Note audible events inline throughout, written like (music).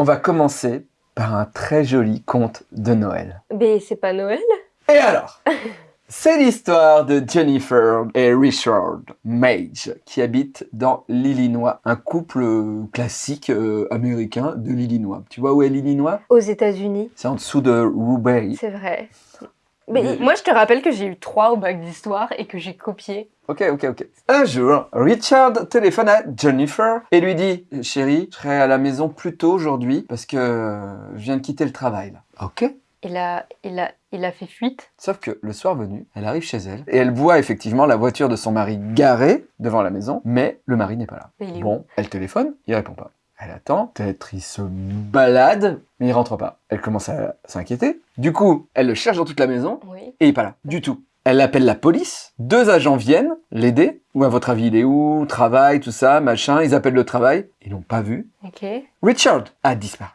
on va commencer par un très joli conte de Noël. Mais c'est pas Noël Et alors (laughs) C'est l'histoire de Jennifer et Richard Mage qui habitent dans l'Illinois, un couple classique euh, américain de l'Illinois. Tu vois où est l'Illinois? Aux États-Unis, C'est en dessous de Roubaix. c'est vrai. Mais moi, je te rappelle que j'ai eu 3 au bac d'histoire et que j'ai copié. Ok, ok, ok. Un jour, Richard téléphone à Jennifer et lui dit « Chérie, je serai à la maison plus tôt aujourd'hui parce que je viens de quitter le travail. Là. » Ok. Il a, il a, il a fait fuite. Sauf que le soir venu, elle arrive chez elle et elle voit effectivement la voiture de son mari garée devant la maison, mais le mari n'est pas là. Il est Bon, elle téléphone, il répond pas. Elle attend, peut-être il se balade, mais il rentre pas. Elle commence à s'inquiéter. Du coup, elle le cherche dans toute la maison Oui. et il est pas là, du tout. Elle appelle la police, deux agents viennent l'aider. Ou à votre avis, il est où? Travail, tout ça, machin. Ils appellent le travail, ils l'ont pas vu. Ok. Richard a disparu.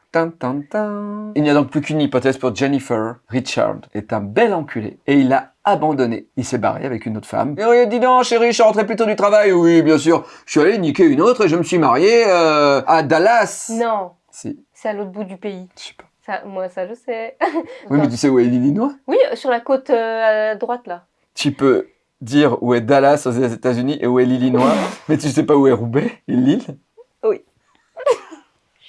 Il n'y a donc plus qu'une hypothèse pour Jennifer. Richard est un bel enculé et il l'a abandonné. Il s'est barré avec une autre femme. Et oui, dis donc, chérie, je suis rentré plus tôt du travail. Oui, bien sûr. Je suis allé niquer une autre et je me suis marié euh, à Dallas. Non, Si, c'est à l'autre bout du pays. je sais pas. Ça, moi, ça, je sais. (laughs) Oui, mais tu sais où est l'Illinois? Oui, sur la côte euh, à droite, là. Tu peux dire où est Dallas aux États-Unis et où est l'Illinois, (laughs) mais tu sais pas où est Roubaix et Lille?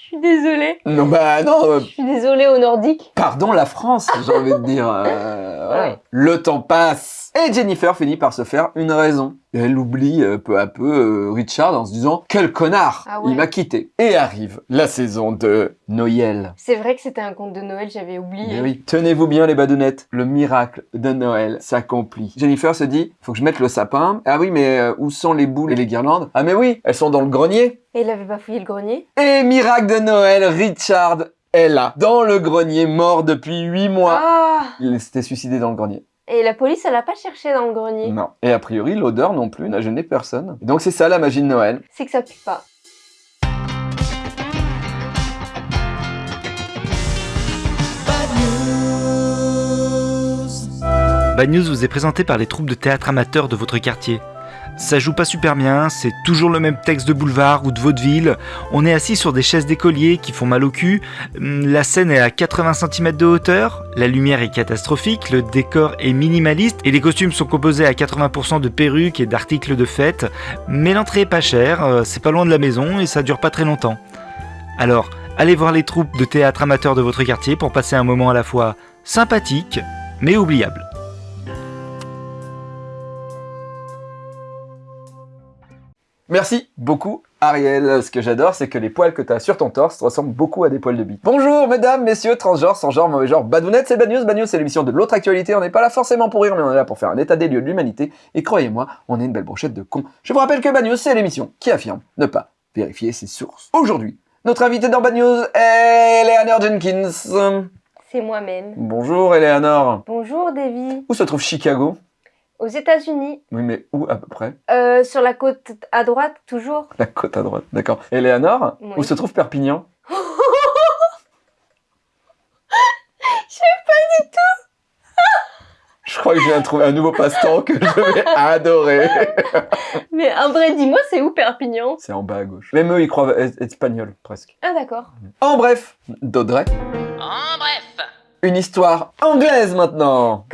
Suis désolée. Non, bah non, euh, Je suis désolée au nordique. pardon la France, j'ai envie de dire. euh, (laughs) voilà. Ouais. Le temps passe et Jennifer finit par se faire une raison. Elle oublie euh, peu à peu euh, Richard en se disant « Quel connard Ah ouais. Il m'a quitté !» Et arrive la saison de Noël. C'est vrai que c'était un conte de Noël, j'avais oublié. Mais oui, tenez-vous bien les badounettes, le miracle de Noël s'accomplit. Jennifer se dit, faut que je mette le sapin. Ah oui, mais euh, où sont les boules et les guirlandes? Ah mais oui, elles sont dans le grenier. Et il avait pas fouillé le grenier? Et miracle de Noël, Richard est là, dans le grenier, mort depuis huit mois. Ah Il s'était suicidé dans le grenier. Et la police, elle a pas cherché dans le grenier. Non. Et a priori, l'odeur non plus n'a gêné personne. Donc c'est ça la magie de Noël. C'est que ça pue pas. Bad News vous est présenté par les troupes de théâtre amateurs de votre quartier. Ça joue pas super bien, c'est toujours le même texte de boulevard ou de vaudeville. On est assis sur des chaises d'écoliers qui font mal au cul. Hum, La scène est à 80 cm de hauteur. La lumière est catastrophique, le décor est minimaliste et les costumes sont composés à 80% de perruques et d'articles de fête. Mais l'entrée est pas chère, euh, c'est pas loin de la maison et ça dure pas très longtemps. Alors, allez voir les troupes de théâtre amateurs de votre quartier pour passer un moment à la fois sympathique mais oubliable. Merci beaucoup, Ariel. Ce que j'adore, c'est que les poils que tu as sur ton torse ressemblent beaucoup à des poils de bite. Bonjour, mesdames, messieurs, transgenres, sans genre, mauvais genre, badounettes, c'est Bad News. Bad News, c'est l'émission de l'autre actualité. On n'est pas là forcément pour rire, mais on est là pour faire un état des lieux de l'humanité. Et croyez-moi, on est une belle brochette de cons. Je vous rappelle que Bad News, c'est l'émission qui affirme ne pas vérifier ses sources. Aujourd'hui, notre invité dans Bad News est Eleanor Jenkins. C'est moi-même. Bonjour, Eleanor. Bonjour, Davy. Où se trouve Chicago? Aux États-Unis, Oui, mais où à peu près? Euh, sur la côte à droite, toujours. La côte à droite, d'accord. Eleanor, Oui. où se trouve Perpignan? (laughs) Je sais pas du tout. Je crois que je viens de trouver un nouveau passe-temps que je vais (laughs) adorer. Mais en vrai, dis-moi, c'est où Perpignan? C'est en bas à gauche. Même eux, ils croient être espagnol, presque. Ah, d'accord. En bref, d'Audrey. En bref, Une histoire anglaise maintenant.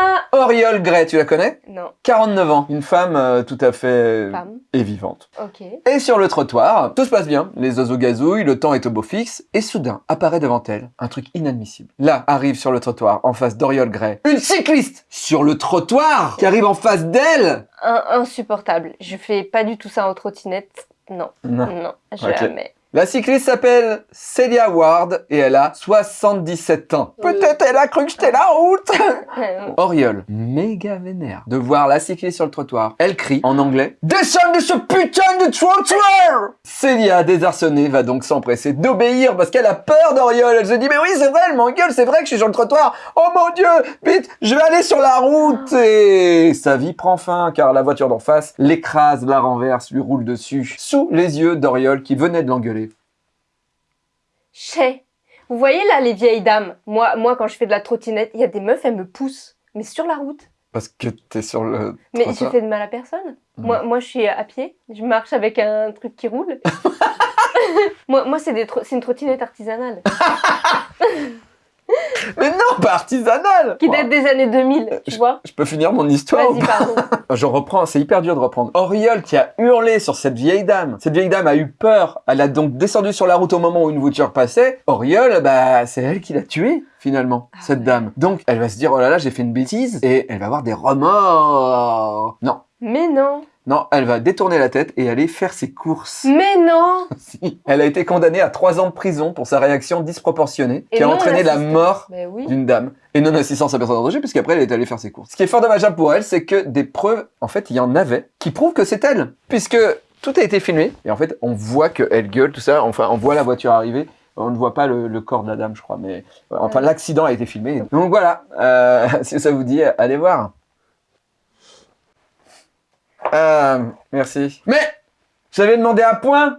Moi. Oriole Gray, tu la connais? Non, 49 ans, une femme euh, tout à fait femme. et vivante. Ok. Et sur le trottoir, tout se passe bien, les oiseaux gazouillent, le temps est au beau fixe, et soudain apparaît devant elle un truc inadmissible. Là arrive sur le trottoir, en face d'Oriole Gray, une cycliste sur le trottoir qui arrive en face d'elle. Un- insupportable. Je fais pas du tout ça en trottinette. Non, Non. non, jamais. La cycliste s'appelle Celia Ward et elle a 77 ans. Oui. Peut-être elle a cru que j'étais la route (laughs) Oriole, méga vénère de voir la cycliste sur le trottoir. Elle crie en anglais Descends de ce putain de trottoir Célia, désarçonnée, va donc s'empresser d'obéir parce qu'elle a peur d'Oriole. Elle se dit Mais oui, c'est vrai, elle m'engueule, c'est vrai que je suis sur le trottoir. Oh mon dieu Vite, je vais aller sur la route Et sa vie prend fin car la voiture d'en face l'écrase, la renverse, lui roule dessus, sous les yeux d'Oriole qui venait de l'engueuler. Chez. Vous voyez là les vieilles dames Moi, moi quand je fais de la trottinette, il y a des meufs, elles me poussent. Mais sur la route. Parce que t'es sur le Mais je fais de mal à personne. Mhm. Moi, moi, je suis à pied. Je marche avec un truc qui roule. (laughs) (laughs) Moi, moi c'est des tro- c'est une trottinette artisanale (laughs) Mais non, pas artisanal qui Wow. date des années 2000, tu vois. Je peux finir mon histoire Vas-y, pardon. (laughs) Je reprends, c'est hyper dur de reprendre. Auriol qui a hurlé sur cette vieille dame. Cette vieille dame a eu peur. Elle a donc descendu sur la route au moment où une voiture passait. Auriol, bah, c'est elle qui l'a tuée, finalement, Ah cette ouais. dame. Donc, elle va se dire, oh là là, j'ai fait une bêtise. Et elle va avoir des remords. Non. Mais non, Non, elle va détourner la tête et aller faire ses courses. mais non. (laughs) Si. Elle a été condamnée à trois ans de prison pour sa réaction disproportionnée Et qui a entraîné la mort oui. d'une dame et non assistance à personne en danger puisqu'après elle est allée faire ses courses. Ce qui est fort dommageable pour elle, c'est que des preuves, en fait, il y en avait qui prouvent que c'est elle, puisque tout a été filmé et en fait on voit qu'elle gueule tout ça. Enfin, on voit la voiture arriver. On ne voit pas le, le corps de la dame, je crois, mais enfin Ouais. l'accident a été filmé. Donc voilà, euh, (laughs) si ça vous dit, allez voir. Euh, merci. Mais j'avais demandé un point.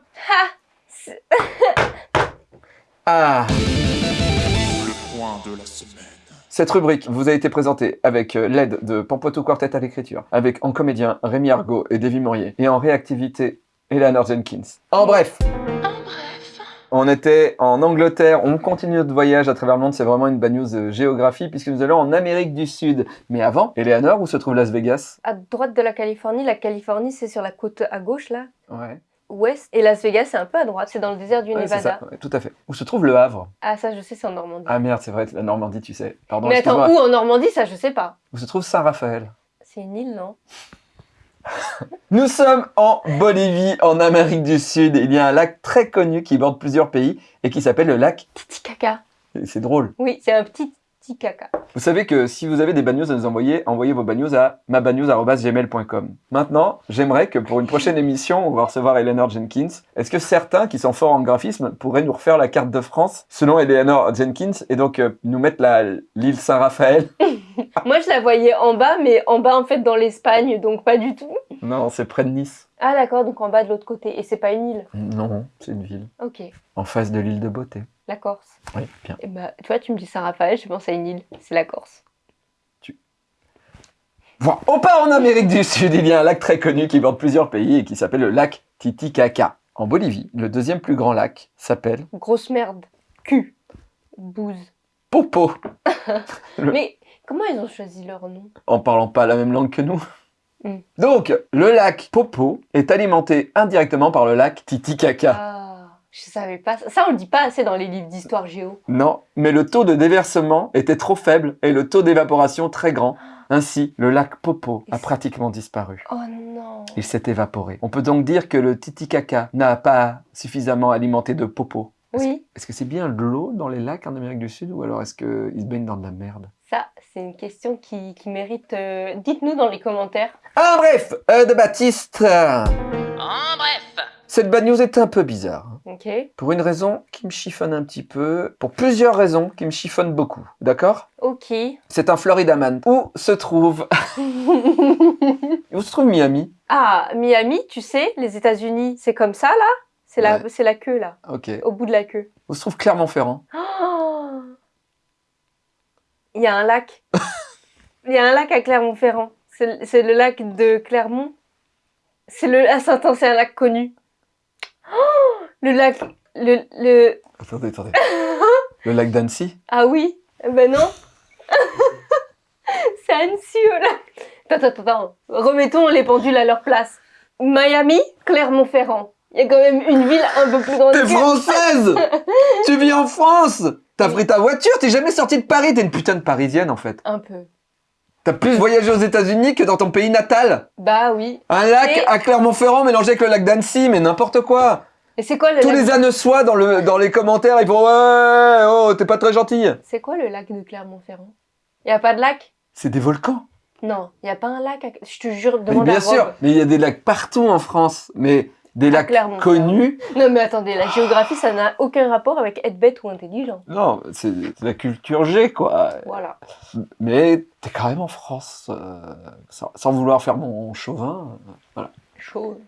Ah. Le point de la semaine. Cette rubrique vous a été présentée avec euh, l'aide de Pampoitou Quartet à l'écriture, avec en comédien Rémi Argot et Davy Maurier, et en réactivité Eleanor Jenkins. En bref on était en Angleterre, on continue notre voyage à travers le monde, c'est vraiment une bad news euh, géographie, puisque nous allons en Amérique du Sud. Mais avant, Eleanor, où se trouve Las Vegas? À droite de la Californie, la Californie c'est sur la côte à gauche là, Ouais, ouest, et Las Vegas c'est un peu à droite, c'est dans le désert du Ouais, Nevada. ça, ouais, tout à fait. Où se trouve le Havre? Ah ça je sais, c'est en Normandie. Ah merde, c'est vrai, la Normandie, tu sais. Pardon, mais attends, où en Normandie? Ça je sais pas. Où se trouve Saint-Raphaël? C'est une île non? Nous sommes en Bolivie, en Amérique du Sud. Il y a un lac très connu qui borde plusieurs pays et qui s'appelle le lac. Titicaca. C'est drôle. Oui, c'est un petit Titicaca. Vous savez que si vous avez des bad news à nous envoyer, envoyez vos bad news à mabadnews.gmail.com. Maintenant, j'aimerais que pour une prochaine émission, on va recevoir Eleanor Jenkins. Est-ce que certains qui sont forts en graphisme pourraient nous refaire la carte de France selon Eleanor Jenkins et donc euh, nous mettre l'île Saint-Raphaël? (laughs) (laughs) Moi je la voyais en bas, mais en bas en fait dans l'Espagne, donc pas du tout. Non, c'est près de Nice. Ah d'accord, donc en bas de l'autre côté, et c'est pas une île. Non, c'est une ville. Ok, En face de l'île de Beauté. la Corse. Oui, bien. Et bah, tu vois, tu me dis Saint-Raphaël, je pense à une île, c'est la Corse. Bon, on part en Amérique du Sud. Il y a un lac très connu qui borde plusieurs pays et qui s'appelle le lac Titicaca. En Bolivie, le deuxième plus grand lac s'appelle Grosse merde. Cul. Bouse. Popo, (laughs) Le- Mais comment ils ont choisi leur nom? En parlant pas la même langue que nous. Mm. Donc, le lac Popo est alimenté indirectement par le lac Titicaca. Ah, je savais pas. Ça, Ça, on le dit pas assez dans les livres d'histoire géo. Non, mais le taux de déversement était trop faible et le taux d'évaporation très grand. Ainsi, le lac Popo a pratiquement disparu. Oh non. Il s'est évaporé. On peut donc dire que le Titicaca n'a pas suffisamment alimenté de Popo. Est-ce Oui, Est-ce que c'est bien de l'eau dans les lacs en Amérique du Sud ou alors est-ce qu'ils se baignent dans de la merde? Ça, c'est une question qui, qui mérite. euh, Dites-nous dans les commentaires. Ah bref, euh, de Baptiste En bref. Cette bad news est un peu bizarre. hein. Ok. Pour une raison qui me chiffonne un petit peu, pour plusieurs raisons qui me chiffonnent beaucoup, d'accord? Ok. C'est un Florida man. Où se trouve... (laughs) Où se trouve Miami? Ah, Miami, tu sais, les États-Unis, c'est comme ça là? C'est la, Ouais. la queue là, Ok. au bout de la queue. Où se trouve Clermont-Ferrand (gasps) Oh Il y a un lac. (laughs) Il y a un lac à Clermont-Ferrand. C'est le lac de Clermont. C'est le. Ah, c'est un lac connu. Oh (gasps) le lac. Le, le. Attendez, attendez. (laughs) Le lac d'Annecy? Ah oui Eh Ben non (laughs) C'est Annecy au lac. Attends, attends, attends. Remettons les pendules à leur place. Miami, Clermont-Ferrand. Il y a quand même une ville un peu plus grande. T'es française (laughs) Tu vis en France T'as pris ta voiture, t'es jamais sortie de Paris, t'es une putain de parisienne en fait. Un peu. T'as plus voyagé aux États-Unis que dans ton pays natal. Bah oui. Un lac Et- à Clermont-Ferrand mélangé avec le lac d'Annecy, mais n'importe quoi. Et c'est quoi le Tous lac les anneçois dans, le, dans les commentaires, ils font Ouais, oh, t'es pas très gentil. C'est quoi le lac de Clermont-Ferrand? Y a pas de lac? C'est des volcans. Non, il y a pas un lac. À... Je te jure, Mais demande bien à sûr, Rob. mais il y a des lacs partout en France, mais des À lacs connus. Non mais attendez, la géographie, ça n'a aucun rapport avec être bête ou intelligent. Non, c'est la culture G, quoi. Voilà. Mais t'es quand même en France, euh, sans, sans vouloir faire mon chauvin. Chaud.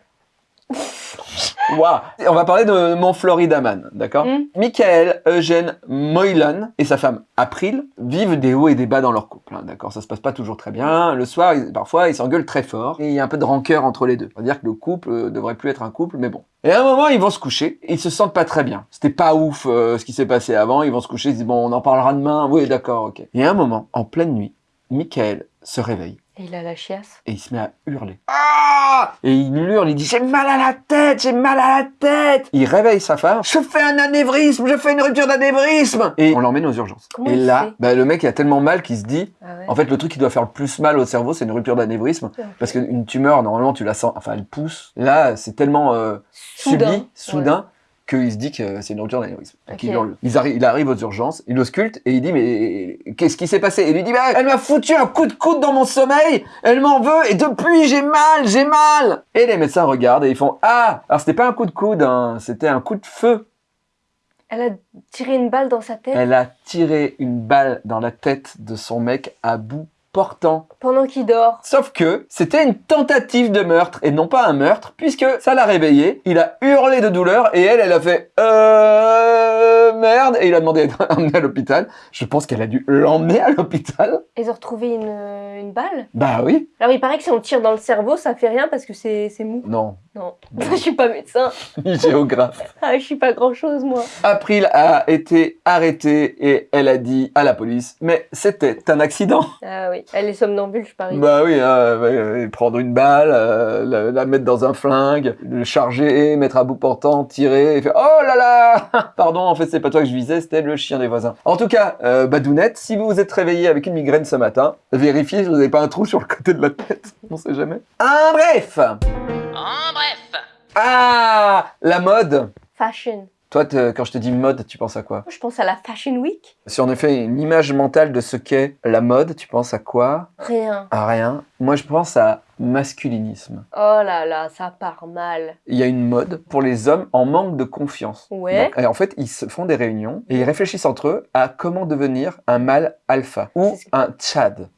Waouh On va parler de mon Florida Man, d'accord Mm. Michael Eugène Moylan et sa femme April vivent des hauts et des bas dans leur couple, hein, d'accord Ça se passe pas toujours très bien. Le soir, ils- parfois, ils s'engueulent très fort et il y a un peu de rancœur entre les deux. On va dire que le couple euh, devrait plus être un couple, mais bon. Et à un moment, ils vont se coucher et ils se sentent pas très bien. C'était pas ouf euh, ce qui s'est passé avant. Ils vont se coucher, ils se disent bon, on en parlera demain. Oui, d'accord, ok. Et à un moment, en pleine nuit, Michael se réveille Et il a la chiasse. et il se met à hurler. Ah Et il hurle, il dit j'ai mal à la tête, j'ai mal à la tête. Il réveille sa femme. Je fais un anévrisme, je fais une rupture d'anévrisme. Et on l'emmène aux urgences. Comment et là, bah, le mec il a tellement mal qu'il se dit, Ah ouais. en fait le truc qui doit faire le plus mal au cerveau c'est une rupture d'anévrisme parce qu'une tumeur normalement tu la sens, enfin elle pousse. Là c'est tellement euh, Soudain. subi, soudain. Qu'il se dit que c'est une rupture d'anévrisme. Donc, Ok. il, il arrive aux urgences, il ausculte et il dit mais qu'est-ce qui s'est passé? Et lui dit bah, elle m'a foutu un coup de coude dans mon sommeil, elle m'en veut et depuis j'ai mal, j'ai mal. Et les médecins regardent et ils font ah alors c'était pas un coup de coude, hein, c'était un coup de feu. Elle a tiré une balle dans sa tête? Elle a tiré une balle dans la tête de son mec à bout portant. pendant qu'il dort. Sauf que c'était une tentative de meurtre et non pas un meurtre, puisque ça l'a réveillé, il a hurlé de douleur et elle, elle a fait euh merde et il a demandé d'être (laughs) emmené à l'hôpital. Je pense qu'elle a dû l'emmener à l'hôpital. Ils ont retrouvé une, une balle? Bah oui. Alors il paraît que si on tire dans le cerveau, ça fait rien parce que c'est c'est mou. Non, Non, (laughs) je suis pas médecin. ni (laughs) géographe. Ah, je suis pas grand chose moi. April a été arrêtée et elle a dit à la police, mais c'était un accident. Ah oui, elle est somnambule, je parie. Bah oui, hein, prendre une balle, euh, la, la mettre dans un flingue, le charger, mettre à bout portant, tirer, et faire oh là là (laughs) Pardon, en fait c'est pas toi que je visais, c'était le chien des voisins. En tout cas, euh, Badounette, si vous vous êtes réveillé avec une migraine ce matin, vérifiez si vous n'avez pas un trou sur le côté de la tête. On sait jamais. Un bref En bref. Ah La mode Fashion. Toi, quand je te dis mode, tu penses à quoi? Je pense à la Fashion Week. Si on a fait une image mentale de ce qu'est la mode, tu penses à quoi? Rien. À rien. Moi, je pense à masculinisme. Oh là là, ça part mal. il y a une mode pour les hommes en manque de confiance. Ouais. Donc, et en fait, ils se font des réunions et ils réfléchissent entre eux à comment devenir un mâle alpha ou un tchad.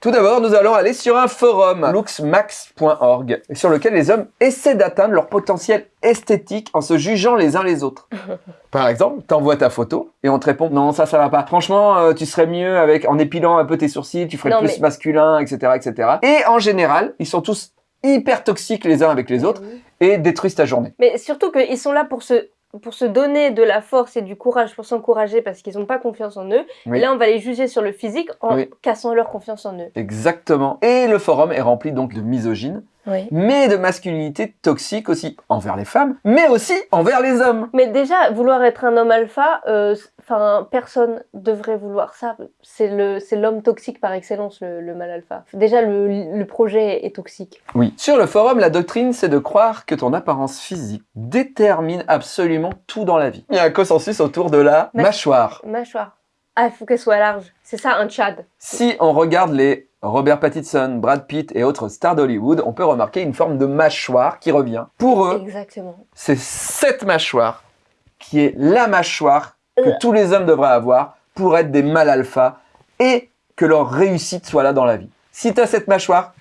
Tout d'abord, nous allons aller sur un forum, looksmax.org, sur lequel les hommes essaient d'atteindre leur potentiel esthétique en se jugeant les uns les autres. (laughs) Par exemple, t'envoies ta photo et on te répond non ça ça va pas. Franchement, euh, tu serais mieux avec en épilant un peu tes sourcils, tu ferais Non, plus mais- masculin, etc., etc. Et en général, ils sont tous hyper toxiques les uns avec les autres et détruisent ta journée. Mais surtout qu'ils sont là pour se, pour se donner de la force et du courage, pour s'encourager parce qu'ils n'ont pas confiance en eux. Oui. Et là, on va les juger sur le physique en Oui. cassant leur confiance en eux. Exactement. Et le forum est rempli donc de misogynes, Oui. mais de masculinité toxique aussi envers les femmes, mais aussi envers les hommes. Mais déjà, vouloir être un homme alpha, euh, enfin, personne devrait vouloir ça. C'est le, c'est l'homme toxique par excellence, le, le mâle alpha. Déjà, le, le projet est toxique. Oui. Sur le forum, la doctrine, c'est de croire que ton apparence physique détermine absolument tout dans la vie. Il y a un consensus autour de la mâchoire. Mâchoire. Ah, il faut qu'elle soit large. C'est ça, un tchad. Si on regarde les Robert Pattinson, Brad Pitt et autres stars d'Hollywood, on peut remarquer une forme de mâchoire qui revient. Pour eux, c'est cette mâchoire qui est la mâchoire que Euh. tous les hommes devraient avoir pour être des mâles alpha et que leur réussite soit là dans la vie. Si tu as cette mâchoire,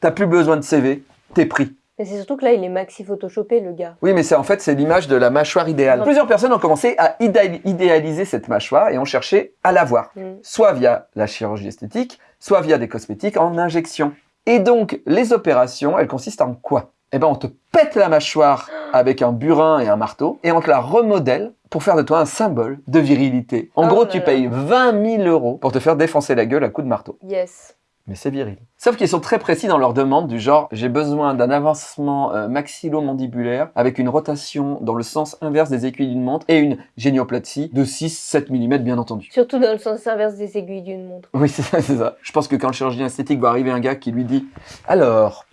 t'as plus besoin de CV, t'es pris. Mais c'est surtout que là, il est maxi photoshopé, le gars. Oui, mais c'est en fait c'est l'image de la mâchoire idéale. Plusieurs personnes ont commencé à idéal- idéaliser cette mâchoire et ont cherché à l'avoir, Mm. soit via la chirurgie esthétique, soit via des cosmétiques en injection. Et donc les opérations, elles consistent en quoi? Eh ben on te pète la mâchoire avec un burin et un marteau et on te la remodèle pour faire de toi un symbole de virilité. En Oh gros, là tu là. payes 20 000 euros pour te faire défoncer la gueule à coups de marteau. Yes. Mais c'est viril. Sauf qu'ils sont très précis dans leurs demandes du genre j'ai besoin d'un avancement euh, maxillo-mandibulaire avec une rotation dans le sens inverse des aiguilles d'une montre et une génioplatie de 6-7 mm bien entendu. Surtout dans le sens inverse des aiguilles d'une montre. Oui, (laughs) c'est ça, c'est ça. Je pense que quand le chirurgien esthétique va arriver un gars qui lui dit alors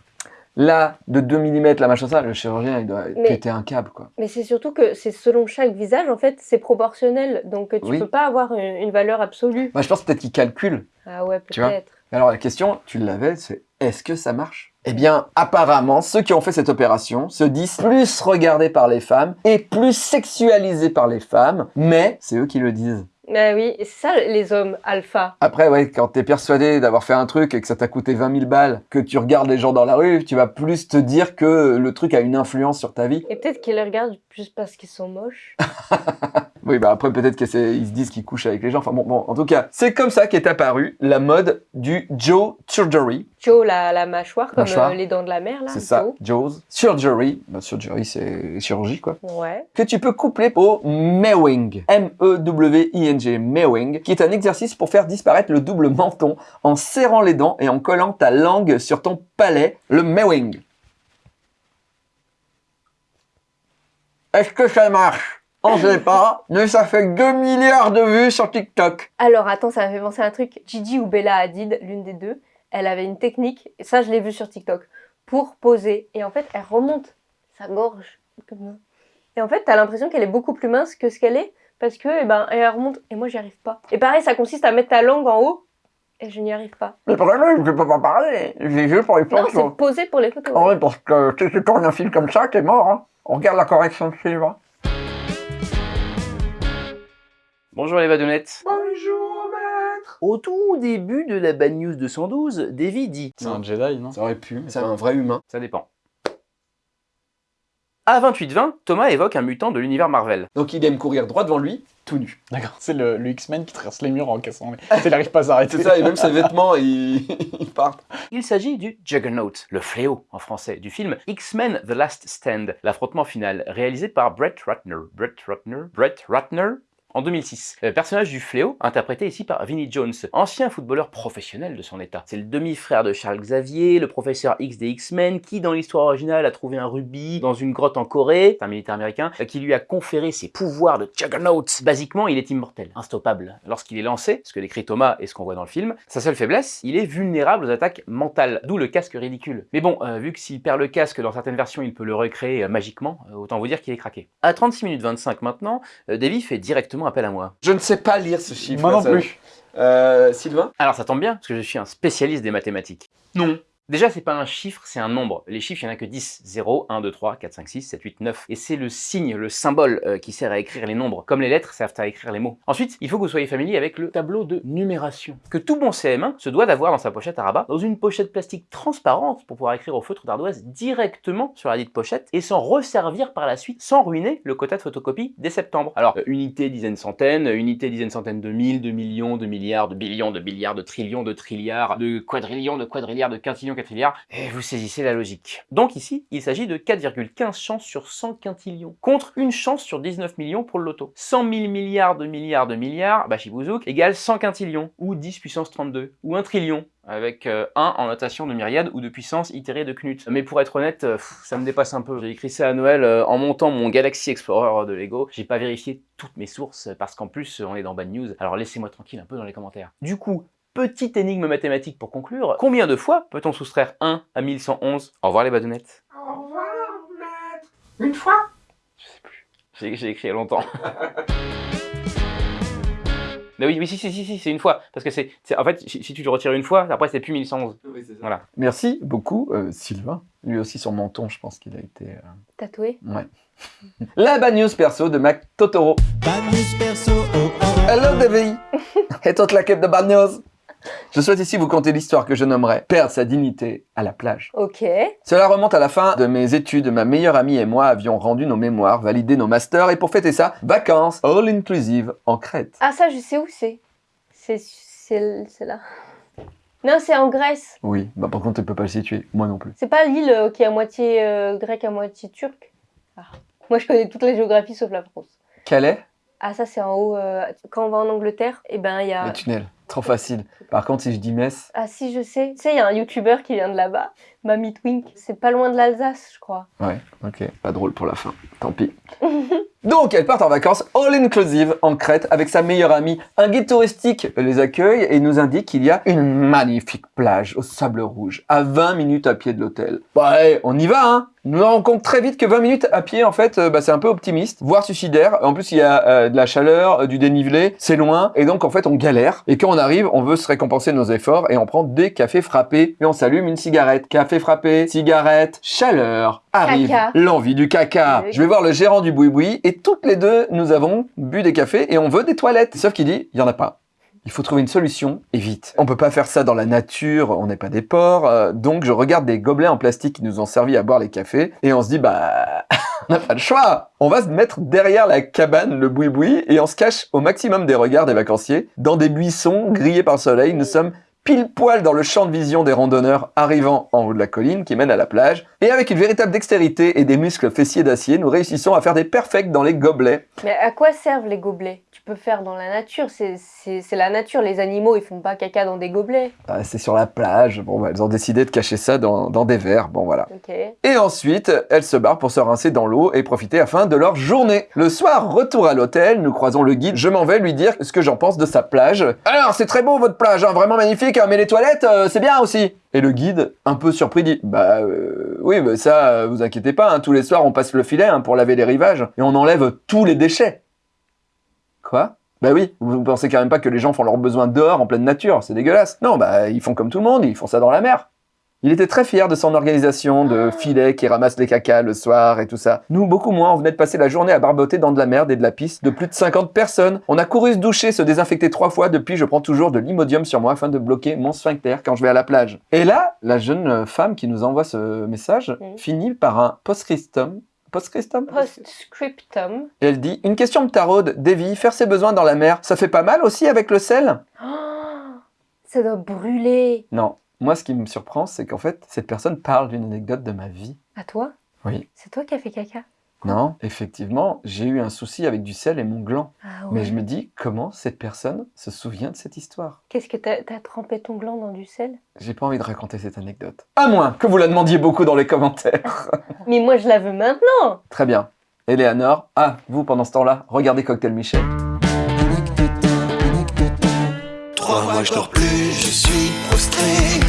là de 2 mm la machin ça, le chirurgien il doit Mais- péter un câble quoi. Mais c'est surtout que c'est selon chaque visage, en fait, c'est proportionnel. Donc tu Oui. peux pas avoir une, une valeur absolue. Moi je pense peut-être qu'il calcule. Ah ouais, peut-être. Alors la question, tu l'avais, c'est est-ce que ça marche? Eh bien, apparemment, ceux qui ont fait cette opération se disent plus regardés par les femmes et plus sexualisés par les femmes, mais c'est eux qui le disent. Bah oui, c'est ça les hommes alpha. Après, ouais, quand t'es persuadé d'avoir fait un truc et que ça t'a coûté 20 000 balles, que tu regardes les gens dans la rue, tu vas plus te dire que le truc a une influence sur ta vie. Et peut-être qu'ils les regardent juste parce qu'ils sont moches. (laughs) Oui, bah après, peut-être qu'ils se disent qu'ils couchent avec les gens. Enfin bon, bon, en tout cas, c'est comme ça qu'est apparue la mode du Joe Surgery. Joe, la, la mâchoire, comme Mâchoire. euh, les dents de la mer, là. C'est ça, Joe. Joe's Surgery. Bah, surgery, c'est chirurgie, quoi. Ouais. que tu peux coupler au mewing, M-E-W-I-N-G, mewing, qui est un exercice pour faire disparaître le double menton en serrant les dents et en collant ta langue sur ton palais, le mewing. Est-ce que ça marche? On sait pas, mais ça fait 2 milliards de vues sur TikTok. Alors attends, ça m'a fait penser à un truc. Gigi ou Bella Hadid, l'une des deux, elle avait une technique, et ça je l'ai vu sur TikTok, pour poser. Et en fait, elle remonte sa gorge. comme ça. Et en fait, t'as l'impression qu'elle est beaucoup plus mince que ce qu'elle est, parce que, eh ben, elle remonte, et moi j'y arrive pas. Et pareil, ça consiste à mettre ta langue en haut, et je n'y arrive pas. Le problème, je peux pas parler, j'ai juste pour les Non, c'est poser pour les photos. oui, parce que si tu tournes un film comme ça, t'es mort. hein. On regarde la correction suivante. Bonjour les badounettes. Bonjour, maître Au tout début de la Bad News 212, Davy dit C'est un Jedi, non Ça aurait pu, mais c'est un vrai humain. Ça dépend. À 28-20, Thomas évoque un mutant de l'univers Marvel. Donc il aime courir droit devant lui, tout nu. D'accord, c'est le, le X-Men qui traverse les murs en cassant les... (laughs) Il n'arrive pas à s'arrêter. C'est ça, et même ses vêtements, ils, (laughs) ils partent. Il s'agit du Juggernaut, le fléau en français, du film X-Men The Last Stand, l'affrontement final, réalisé par Brett Ratner. Brett Ratner? Brett Ratner? En 2006. Le personnage du fléau, interprété ici par Vinnie Jones, ancien footballeur professionnel de son état. C'est le demi-frère de Charles Xavier, le professeur X des X-Men, qui dans l'histoire originale a trouvé un rubis dans une grotte en Corée, un militaire américain, euh, qui lui a conféré ses pouvoirs de Juggernaut. Basiquement, il est immortel, instoppable. Lorsqu'il est lancé, ce que décrit Thomas et ce qu'on voit dans le film, sa seule faiblesse, il est vulnérable aux attaques mentales, d'où le casque ridicule. Mais bon, euh, vu que s'il perd le casque dans certaines versions, il peut le recréer euh, magiquement, euh, autant vous dire qu'il est craqué. À 36 minutes 25 maintenant, euh, Davy fait directement appel à moi. Je ne sais pas lire ce chiffre. Moi non ça- plus. Euh, Sylvain Alors ça tombe bien, parce que je suis un spécialiste des mathématiques. Non. Déjà, c'est pas un chiffre, c'est un nombre. Les chiffres, il n'y en a que 10. 0, 1, 2, 3, 4, 5, 6, 7, 8, 9. Et c'est le signe, le symbole euh, qui sert à écrire les nombres, comme les lettres servent à écrire les mots. Ensuite, il faut que vous soyez familier avec le tableau de numération, que tout bon CM1 se doit d'avoir dans sa pochette à rabat, dans une pochette plastique transparente pour pouvoir écrire au feutre d'ardoise directement sur la dite pochette et s'en resservir par la suite sans ruiner le quota de photocopie dès septembre. Alors, euh, unité, dizaine, centaine, unité, dizaine, centaine de mille, de millions, de milliards, de billions, de billiards, de trillions, de trilliards, de quadrillions, de quadrilliards, de quintillions, quadrilliards, et vous saisissez la logique. Donc ici, il s'agit de 4,15 chances sur 100 quintillions, contre une chance sur 19 millions pour le loto. 100 000 milliards de milliards de milliards, bah chibouzouk, égale 100 quintillions, ou 10 puissance 32, ou 1 trillion, avec euh, 1 en notation de myriade ou de puissance itérée de Knut. Mais pour être honnête, euh, ça me dépasse un peu. J'ai écrit ça à Noël euh, en montant mon Galaxy Explorer de Lego. J'ai pas vérifié toutes mes sources parce qu'en plus on est dans Bad News. Alors laissez-moi tranquille un peu dans les commentaires. Du coup, petite énigme mathématique pour conclure. Combien de fois peut-on soustraire 1 à 1111 Au revoir les badounettes. Au revoir, maître. Une fois? Je sais plus. J'ai écrit il y a longtemps. (laughs) Mais oui, oui, si, si, si, si, c'est une fois. Parce que c'est, en fait, si, si tu le retires une fois, après c'est plus 1111. Voilà. Merci beaucoup, euh, Sylvain. Lui aussi, son menton, je pense qu'il a été... euh, Tatoué. Ouais. (laughs) La bad news perso de Mac Totoro. Bad news perso, oh oh. Hello, (laughs) Davy Et toute l'équipe de Bad News Je souhaite ici vous conter l'histoire que je nommerai « Perdre sa dignité à la plage ». Ok. Cela remonte à la fin de mes études. Ma meilleure amie et moi avions rendu nos mémoires, validé nos masters, et pour fêter ça, vacances all inclusive en Crète. Ah, ça, je sais où c'est. C'est là. Non, c'est en Grèce. Oui, bah par contre, tu peux pas le situer. Moi non plus. C'est pas l'île euh, qui est à moitié euh, grecque, à moitié turque? Ah. Moi, je connais toute la géographie sauf la France. Calais? Ah, ça, c'est en haut. euh, Quand on va en Angleterre, eh ben, il y a. Le tunnel. Trop facile. Par contre, si je dis Metz, Ah, si, je sais. Tu sais, il y a un youtubeur qui vient de là-bas, Mamie Twink. C'est pas loin de l'Alsace, je crois. ouais, ok. Pas drôle pour la fin. Tant pis. (laughs) Donc, elle part en vacances all inclusive en Crète avec sa meilleure amie. Un guide touristique les accueille et nous indique qu'il y a une magnifique plage au sable rouge, à 20 minutes à pied de l'hôtel. Ouais, on y va, hein Nous rendons compte très vite que 20 minutes à pied, en fait, euh, bah, c'est un peu optimiste, voire suicidaire. En plus, il y a euh, de la chaleur, euh, du dénivelé, c'est loin, et donc en fait, on galère. Et quand on arrive, on veut se récompenser nos efforts et on prend des cafés frappés et on s'allume une cigarette. Café café frappé, cigarette, chaleur, arrive l'envie du caca. Je vais voir le gérant du boui-boui et toutes les deux, nous avons bu des cafés et on veut des toilettes. Sauf qu'il dit, il y en a pas. Il faut trouver une solution et vite. On peut pas faire ça dans la nature, on n'est pas des porcs. euh, donc je regarde des gobelets en plastique qui nous ont servi à boire les cafés et on se dit bah (laughs) on n'a pas le choix. On va se mettre derrière la cabane, le boui-boui, et on se cache au maximum des regards des vacanciers dans des buissons grillés par le soleil. Nous sommes pile poil dans le champ de vision des randonneurs arrivant en haut de la colline qui mène à la plage. Et avec une véritable dextérité et des muscles fessiers d'acier, nous réussissons à faire des perfects dans les gobelets. Mais à quoi servent les gobelets? Tu peux faire dans la nature, c'est la nature. Les animaux, ils font pas caca dans des gobelets. Ah, C'est sur la plage. Bon, bah, elles ont décidé de cacher ça dans, dans des verres. Bon, voilà. Et ensuite, elles se barrent pour se rincer dans l'eau et profiter afin de leur journée. Le soir, retour à l'hôtel, nous croisons le guide. Je m'en vais lui dire ce que j'en pense de sa plage. Alors, c'est très beau votre plage, hein, vraiment magnifique, mais les toilettes, euh, c'est bien aussi. Et le guide, un peu surpris, dit Bah euh, oui, mais ça, euh, vous inquiétez pas, hein, tous les soirs on passe le filet hein, pour laver les rivages et on enlève tous les déchets. Quoi? Bah oui, vous pensez quand même pas que les gens font leurs besoins dehors en pleine nature, c'est dégueulasse. Non, bah ils font comme tout le monde, ils font ça dans la mer. Il était très fier de son organisation de filets qui ramassent les cacas le soir et tout ça. Nous, beaucoup moins, on venait de passer la journée à barboter dans de la merde et de la pisse de plus de 50 personnes. On a couru se doucher, se désinfecter trois fois. Depuis, je prends toujours de l'imodium sur moi afin de bloquer mon sphincter quand je vais à la plage. Et là, la jeune femme qui nous envoie ce message finit par un post-scriptum. Post-scriptum? Postscriptum. Et elle dit Une question me taraude, Davy, faire ses besoins dans la mer, ça fait pas mal aussi avec le sel? Oh, ça doit brûler. Non. Moi, ce qui me surprend, c'est qu'en fait, cette personne parle d'une anecdote de ma vie. À toi? Oui. C'est toi qui as fait caca? Non, effectivement, j'ai eu un souci avec du sel et mon gland. Ah ouais. Mais je me dis, comment cette personne se souvient de cette histoire? Qu'est-ce que t'as trempé ton gland dans du sel? J'ai pas envie de raconter cette anecdote. À moins que vous la demandiez beaucoup dans les commentaires. (laughs) Mais moi, je la veux maintenant. Très bien. Eleanor, ah, vous, pendant ce temps-là, regardez Cocktail Michel. Je dors plus, je suis prostré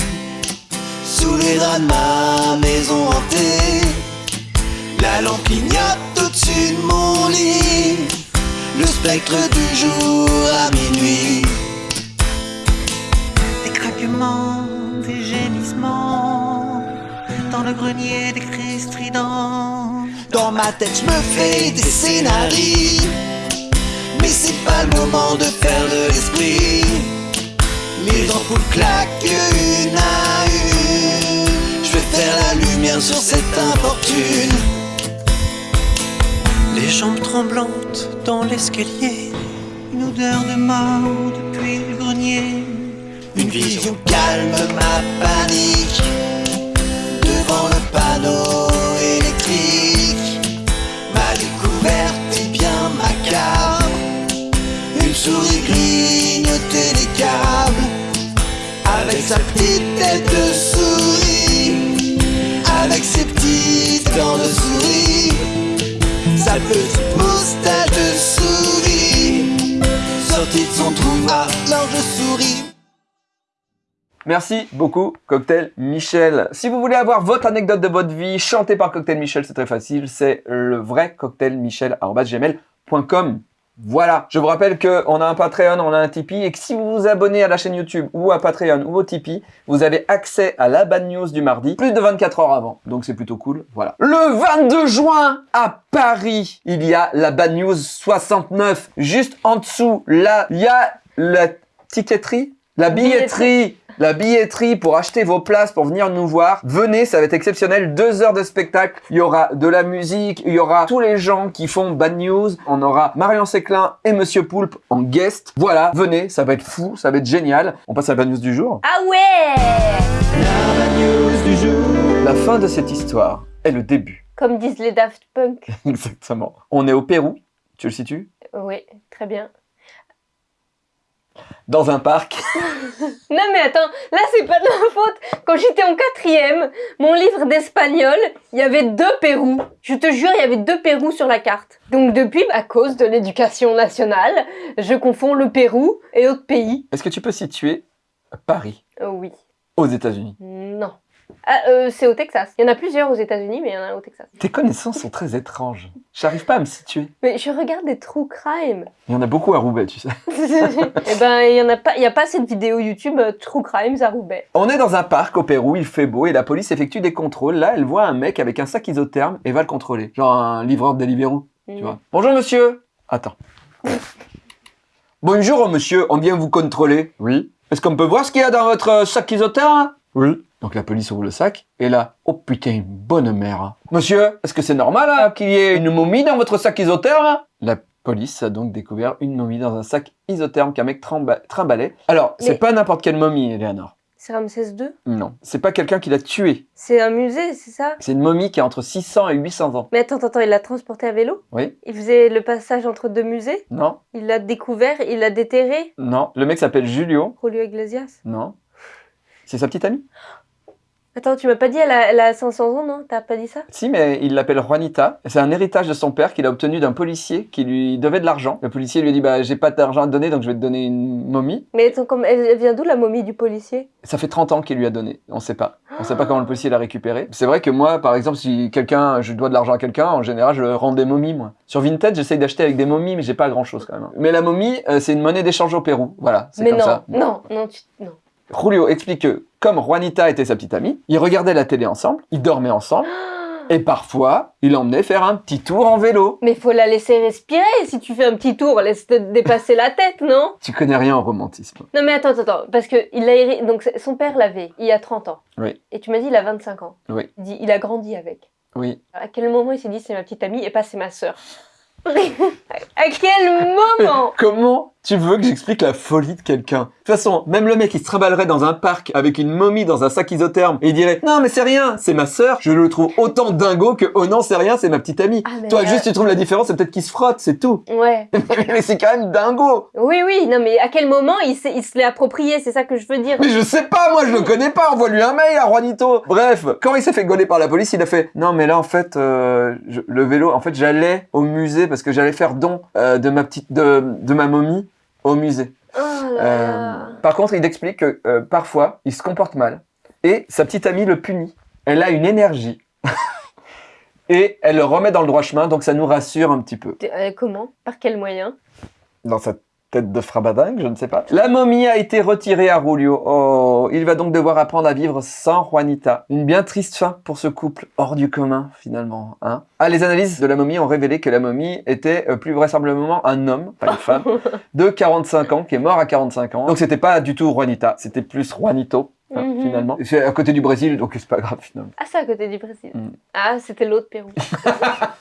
Sous les draps de ma maison hantée. La lampe clignote au-dessus de mon lit. Le spectre du jour à minuit. Des craquements, des gémissements. Dans le grenier des cris stridents Dans ma tête je me fais des scénarios. Mais c'est pas le moment de faire de l'esprit Les ampoules claquent une à une. Je vais faire la lumière sur cette infortune. Les jambes tremblantes dans l'escalier. Une odeur de mort depuis le grenier. Une vision calme ma sa petite tête de souris Avec ses petites dents de souris Sa petite moustache de souris Sortie de son trou alors je souris Merci beaucoup, Cocktail Michel. Si vous voulez avoir votre anecdote de votre vie chantée par Cocktail Michel, c'est très facile. C'est le vrai cocktailmichel.gmail.com. Voilà. Je vous rappelle qu'on a un Patreon, on a un Tipeee et que si vous vous abonnez à la chaîne YouTube ou à Patreon ou au Tipeee, vous avez accès à la bad news du mardi plus de 24 heures avant. Donc c'est plutôt cool. Voilà. Le 22 juin à Paris, il y a la bad news 69. Juste en dessous, là, il y a la ticketterie, la billetterie. La billetterie pour acheter vos places pour venir nous voir. Venez, ça va être exceptionnel. Deux heures de spectacle. Il y aura de la musique. Il y aura tous les gens qui font Bad News. On aura Marion Séclin et Monsieur Poulpe en guest. Voilà, venez, ça va être fou, ça va être génial. On passe à la Bad News du jour. Ah ouais La fin de cette histoire est le début. Comme disent les Daft Punk. (laughs) Exactement. On est au Pérou. Tu le situes? Oui, très bien. Dans un parc. (laughs) Non mais attends, là c'est pas de ma faute. Quand j'étais en quatrième, mon livre d'espagnol, il y avait deux Pérou. Je te jure, il y avait deux Pérou sur la carte. Donc depuis, à cause de l'éducation nationale, je confonds le Pérou et autres pays. Est-ce que tu peux situer Paris? Euh, oui. aux États-Unis? Non. Ah, euh, c'est au Texas. Il y en a plusieurs aux États-Unis, mais il y en a un au Texas. Tes connaissances sont très étranges. J'arrive pas à me situer. Mais je regarde des true crime. Il y en a beaucoup à Roubaix, tu sais. (laughs) Eh ben, il y en a pas, il y a pas cette vidéo YouTube euh, True Crimes à Roubaix. On est dans un parc au Pérou, il fait beau et la police effectue des contrôles. Là, elle voit un mec avec un sac isotherme et va le contrôler. Genre un livreur de Deliveroo, tu Mhm. vois. Bonjour monsieur. Attends. (laughs) Bonjour monsieur, on vient vous contrôler. Oui. Est-ce qu'on peut voir ce qu'il y a dans votre sac isotherme. Donc la police ouvre le sac et là, oh putain, une bonne mère. hein. Monsieur, est-ce que c'est normal hein, qu'il y ait une momie dans votre sac isotherme La police a donc découvert une momie dans un sac isotherme qu'un mec trimballait. Alors, c'est pas n'importe quelle momie, Eleanor. C'est Ramsès II Non, c'est pas quelqu'un qui l'a tué. C'est un musée, c'est ça? C'est une momie qui a entre 600 et 800 ans. Mais attends, attends, attends, il l'a transporté à vélo? Oui Il faisait le passage entre deux musées? Non Il l'a découvert, il l'a déterré? Non. Le mec s'appelle Julio Julio Iglesias? Non. C'est sa petite amie Attends, tu m'as pas dit elle a, elle a 500 ans, non? T'as pas dit ça? Si, mais il l'appelle Juanita. C'est un héritage de son père qu'il a obtenu d'un policier qui lui devait de l'argent. Le policier lui a dit Bah, j'ai pas d'argent à te donner, donc je vais te donner une momie. Mais attends, comme, elle, vient d'où la momie du policier? Ça fait 30 ans qu'il lui a donné. On sait pas. On sait pas comment le policier l'a récupéré. C'est vrai que moi, par exemple, si quelqu'un, je dois de l'argent à quelqu'un, en général, je rends des momies, moi. Sur Vinted, j'essaye d'acheter avec des momies, mais j'ai pas grand chose quand même. hein. Mais la momie, euh, c'est une monnaie d'échange au Pérou. Voilà, c'est Mais comme non, ça. non, non, tu, non. Julio explique que, comme Juanita était sa petite amie, ils regardaient la télé ensemble, ils dormaient ensemble, (gasps) et parfois, il l'emmenait faire un petit tour en vélo. Mais faut la laisser respirer. Si tu fais un petit tour, laisse te dépasser la tête, non? (laughs) Tu connais rien au romantisme. Non mais attends, attends, attends, parce que il a donc son père l'avait il y a 30 ans. Oui. Et tu m'as dit il a 25 ans. Oui. Il dit il a grandi avec. Oui. À quel moment il s'est dit c'est ma petite amie et pas c'est ma sœur? (laughs) À quel moment? (laughs) Comment tu veux que j'explique la folie de quelqu'un? De toute façon, même le mec qui se trimballerait dans un parc avec une momie dans un sac isotherme et il dirait Non mais c'est rien, c'est ma sœur, je le trouve autant dingo que Oh non c'est rien, c'est ma petite amie. Ah, Toi là- juste tu trouves la différence, c'est peut-être qu'il se frotte, c'est tout. Ouais. (laughs) mais c'est quand même dingo Oui, oui, non mais à quel moment il, il se l'est approprié, c'est ça que je veux dire. Mais je sais pas, moi je le connais pas, envoie-lui un mail à Juanito. Bref, quand il s'est fait gauler par la police, il a fait non mais là en fait euh, je- le vélo, en fait j'allais au musée parce que j'allais faire don euh, de ma petite de, de ma momie au musée. Oh là Euh, par contre, il explique que euh, parfois il se comporte mal et sa petite amie le punit. Elle a une énergie. (laughs) Et elle le remet dans le droit chemin, donc ça nous rassure un petit peu. Euh, comment? Par quel moyen? Dans sa tête de frabadingue, je ne sais pas. La momie a été retirée à Julio. Oh, il va donc devoir apprendre à vivre sans Juanita. Une bien triste fin pour ce couple hors du commun, finalement. Hein ah, les analyses de la momie ont révélé que la momie était euh, plus vraisemblablement un homme, pas une femme, (laughs) de 45 ans, qui est mort à 45 ans. Donc c'était pas du tout Juanita, c'était plus Juanito. hein, Mhm. Finalement, c'est à côté du Brésil, donc c'est pas grave finalement. Ah, c'est à côté du Brésil. Mm. Ah, c'était l'autre Pérou. (laughs)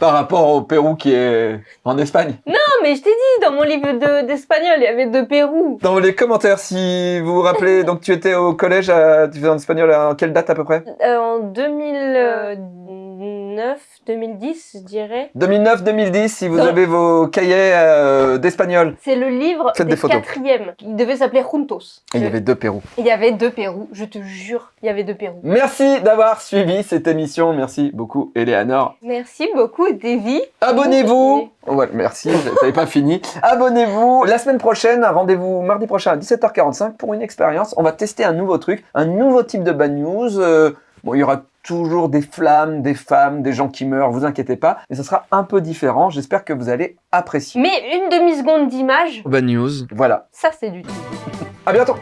Par rapport au Pérou qui est en Espagne. non, mais je t'ai dit, dans mon livre de- d'espagnol, il y avait deux Pérou. Dans les commentaires, si vous vous rappelez, (laughs) donc tu étais au collège, à, tu faisais en espagnol à quelle date à peu près? Euh, en 2009, 2010, je dirais. 2009-2010, si vous avez vos cahiers euh, d'espagnol. C'est le livre Faites des, des quatrièmes. Il devait s'appeler Juntos. Et il y avait deux Pérou. Il y avait deux Pérou, je te jure, il y avait deux Pérou. Merci d'avoir suivi cette émission. Merci beaucoup, Eleanor. Merci beaucoup, Davy. Abonnez-vous. Ouais, merci, t'avais pas fini. Abonnez-vous. La semaine prochaine, rendez-vous mardi prochain à 17h45 pour une expérience. On va tester un nouveau truc, un nouveau type de bad news. Euh, bon, il y aura toujours des flammes, des femmes, des gens qui meurent, vous inquiétez pas. Mais ce sera un peu différent. J'espère que vous allez apprécier. Mais une demi-seconde d'image, Bad news. Voilà. ça c'est du tout. À bientôt.